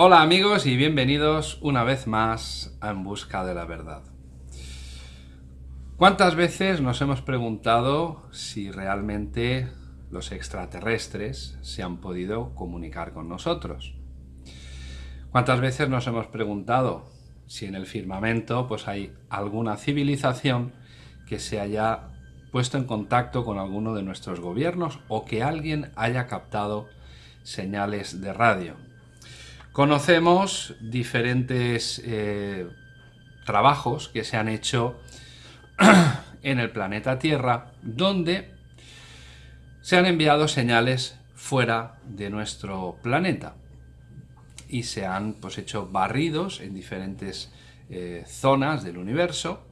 Hola amigos y bienvenidos una vez más a En Busca de la Verdad. ¿Cuántas veces nos hemos preguntado si realmente los extraterrestres se han podido comunicar con nosotros? ¿Cuántas veces nos hemos preguntado si en el firmamento pues hay alguna civilización que se haya puesto en contacto con alguno de nuestros gobiernos o que alguien haya captado señales de radio? Conocemos diferentes eh, trabajos que se han hecho en el planeta Tierra donde se han enviado señales fuera de nuestro planeta y se han pues, hecho barridos en diferentes eh, zonas del universo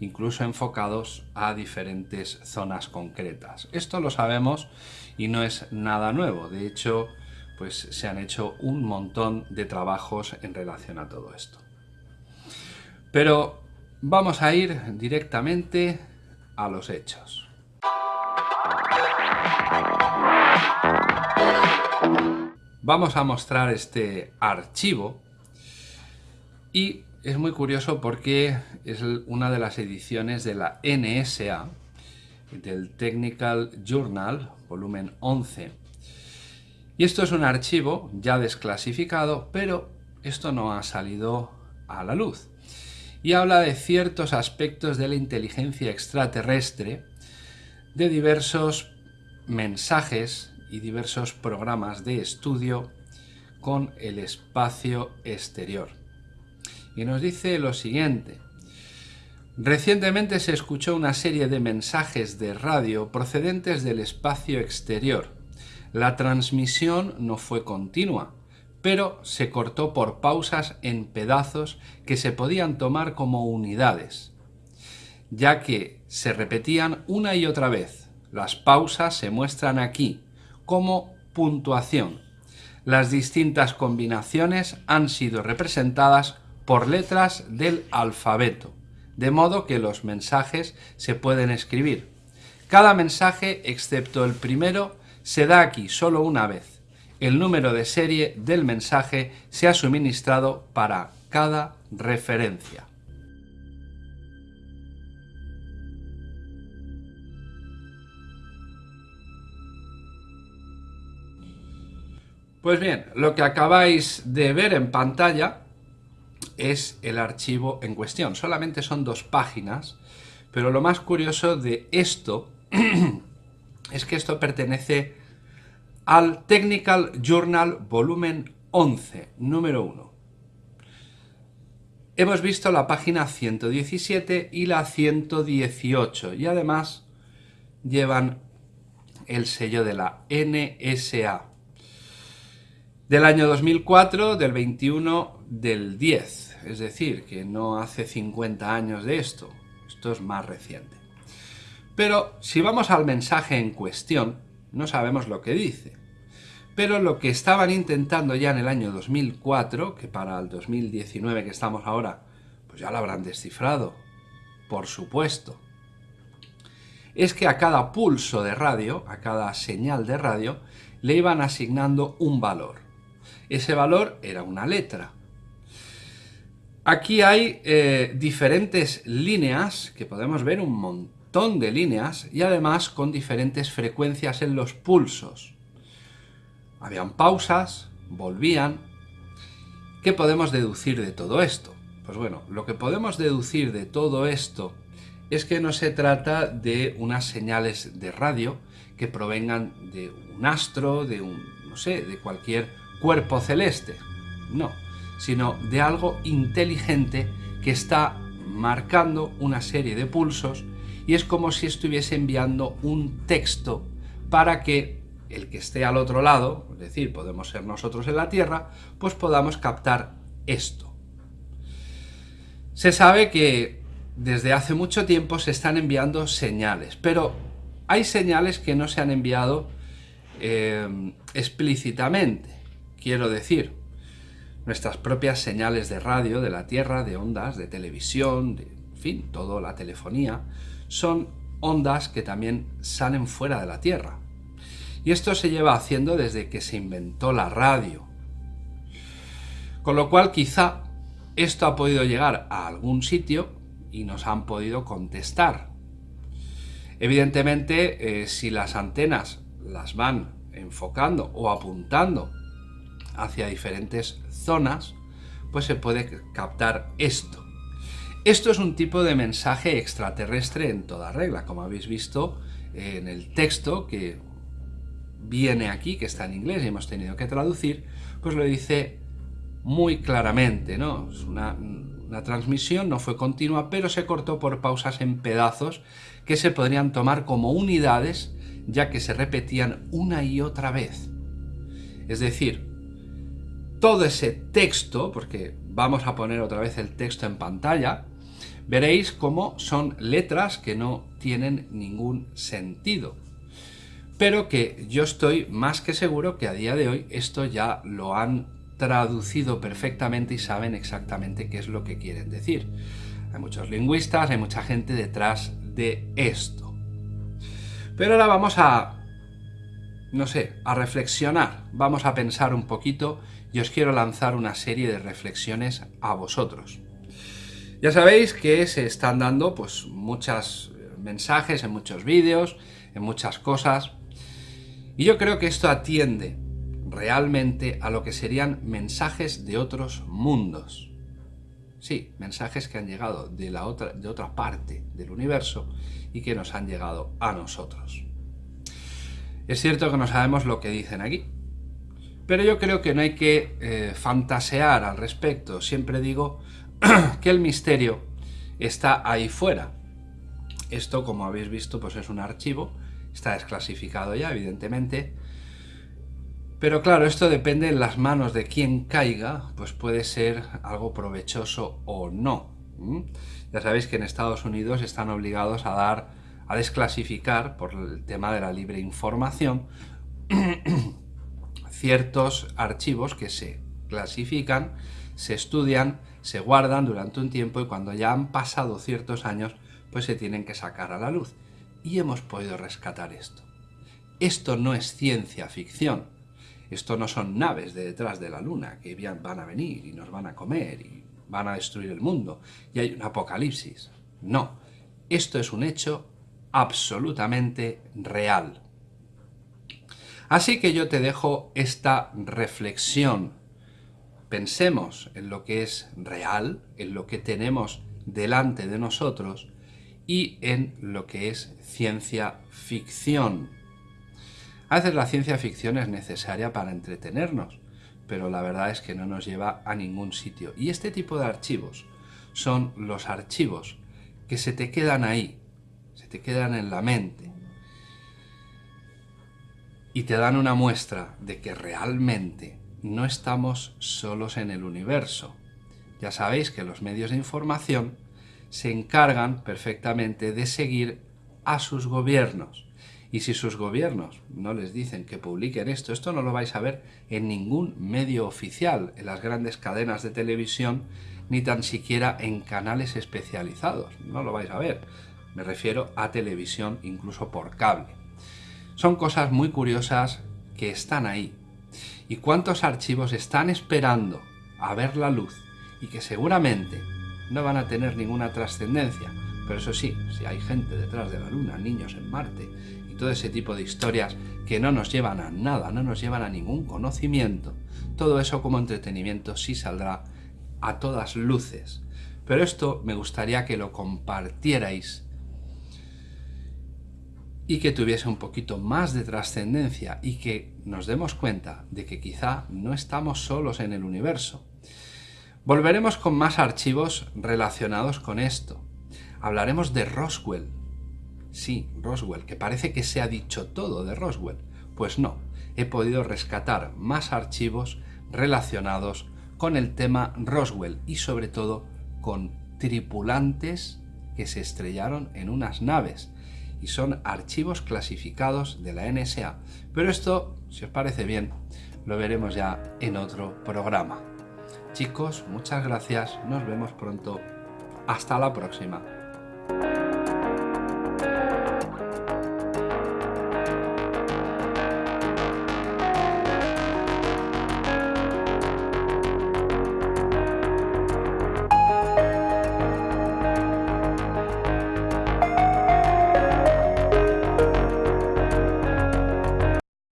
incluso enfocados a diferentes zonas concretas. Esto lo sabemos y no es nada nuevo, de hecho pues se han hecho un montón de trabajos en relación a todo esto. Pero vamos a ir directamente a los hechos. Vamos a mostrar este archivo y es muy curioso porque es una de las ediciones de la NSA, del Technical Journal, volumen 11, y esto es un archivo ya desclasificado, pero esto no ha salido a la luz. Y habla de ciertos aspectos de la inteligencia extraterrestre, de diversos mensajes y diversos programas de estudio con el espacio exterior. Y nos dice lo siguiente. Recientemente se escuchó una serie de mensajes de radio procedentes del espacio exterior, la transmisión no fue continua, pero se cortó por pausas en pedazos que se podían tomar como unidades, ya que se repetían una y otra vez. Las pausas se muestran aquí como puntuación. Las distintas combinaciones han sido representadas por letras del alfabeto, de modo que los mensajes se pueden escribir. Cada mensaje, excepto el primero, se da aquí solo una vez. El número de serie del mensaje se ha suministrado para cada referencia. Pues bien, lo que acabáis de ver en pantalla es el archivo en cuestión. Solamente son dos páginas, pero lo más curioso de esto es que esto pertenece al Technical Journal volumen 11, número 1. Hemos visto la página 117 y la 118 y además llevan el sello de la NSA del año 2004, del 21 del 10, es decir, que no hace 50 años de esto, esto es más reciente. Pero si vamos al mensaje en cuestión, no sabemos lo que dice. Pero lo que estaban intentando ya en el año 2004, que para el 2019 que estamos ahora, pues ya lo habrán descifrado, por supuesto, es que a cada pulso de radio, a cada señal de radio, le iban asignando un valor. Ese valor era una letra. Aquí hay eh, diferentes líneas, que podemos ver un montón de líneas y además con diferentes frecuencias en los pulsos. Habían pausas, volvían. ¿Qué podemos deducir de todo esto? Pues bueno, lo que podemos deducir de todo esto es que no se trata de unas señales de radio que provengan de un astro, de un, no sé, de cualquier cuerpo celeste. No, sino de algo inteligente que está marcando una serie de pulsos y es como si estuviese enviando un texto para que el que esté al otro lado, es decir, podemos ser nosotros en la Tierra, pues podamos captar esto. Se sabe que desde hace mucho tiempo se están enviando señales, pero hay señales que no se han enviado eh, explícitamente. Quiero decir, nuestras propias señales de radio, de la Tierra, de ondas, de televisión, de en fin, toda la telefonía, son ondas que también salen fuera de la Tierra. Y esto se lleva haciendo desde que se inventó la radio. Con lo cual quizá esto ha podido llegar a algún sitio y nos han podido contestar. Evidentemente, eh, si las antenas las van enfocando o apuntando hacia diferentes zonas, pues se puede captar esto. Esto es un tipo de mensaje extraterrestre en toda regla, como habéis visto en el texto que viene aquí, que está en inglés y hemos tenido que traducir, pues lo dice muy claramente, ¿no? Es una, una transmisión, no fue continua, pero se cortó por pausas en pedazos que se podrían tomar como unidades, ya que se repetían una y otra vez. Es decir, todo ese texto, porque vamos a poner otra vez el texto en pantalla, veréis cómo son letras que no tienen ningún sentido. Pero que yo estoy más que seguro que a día de hoy esto ya lo han traducido perfectamente y saben exactamente qué es lo que quieren decir. Hay muchos lingüistas, hay mucha gente detrás de esto. Pero ahora vamos a no sé, a reflexionar. Vamos a pensar un poquito y os quiero lanzar una serie de reflexiones a vosotros. Ya sabéis que se están dando pues muchos mensajes en muchos vídeos, en muchas cosas. Y yo creo que esto atiende realmente a lo que serían mensajes de otros mundos. Sí, mensajes que han llegado de, la otra, de otra parte del universo y que nos han llegado a nosotros. Es cierto que no sabemos lo que dicen aquí, pero yo creo que no hay que eh, fantasear al respecto. Siempre digo que el misterio está ahí fuera. Esto, como habéis visto, pues es un archivo, está desclasificado ya, evidentemente. Pero claro, esto depende en las manos de quien caiga, pues puede ser algo provechoso o no. Ya sabéis que en Estados Unidos están obligados a dar a desclasificar, por el tema de la libre información, ciertos archivos que se clasifican, se estudian, se guardan durante un tiempo y cuando ya han pasado ciertos años, pues se tienen que sacar a la luz. Y hemos podido rescatar esto. Esto no es ciencia ficción. Esto no son naves de detrás de la luna que van a venir y nos van a comer y van a destruir el mundo y hay un apocalipsis. No, esto es un hecho absolutamente real. Así que yo te dejo esta reflexión. Pensemos en lo que es real, en lo que tenemos delante de nosotros y en lo que es ciencia ficción. A veces la ciencia ficción es necesaria para entretenernos, pero la verdad es que no nos lleva a ningún sitio. Y este tipo de archivos son los archivos que se te quedan ahí, se te quedan en la mente y te dan una muestra de que realmente no estamos solos en el universo. Ya sabéis que los medios de información se encargan perfectamente de seguir a sus gobiernos. Y si sus gobiernos no les dicen que publiquen esto, esto no lo vais a ver en ningún medio oficial, en las grandes cadenas de televisión, ni tan siquiera en canales especializados. No lo vais a ver. Me refiero a televisión, incluso por cable. Son cosas muy curiosas que están ahí. ¿Y cuántos archivos están esperando a ver la luz y que seguramente no van a tener ninguna trascendencia? Pero eso sí, si hay gente detrás de la luna, niños en Marte y todo ese tipo de historias que no nos llevan a nada, no nos llevan a ningún conocimiento, todo eso como entretenimiento sí saldrá a todas luces. Pero esto me gustaría que lo compartierais y que tuviese un poquito más de trascendencia y que nos demos cuenta de que quizá no estamos solos en el universo. Volveremos con más archivos relacionados con esto. Hablaremos de Roswell. Sí, Roswell, que parece que se ha dicho todo de Roswell. Pues no, he podido rescatar más archivos relacionados con el tema Roswell y sobre todo con tripulantes que se estrellaron en unas naves y son archivos clasificados de la NSA. Pero esto, si os parece bien, lo veremos ya en otro programa. Chicos, muchas gracias, nos vemos pronto. Hasta la próxima.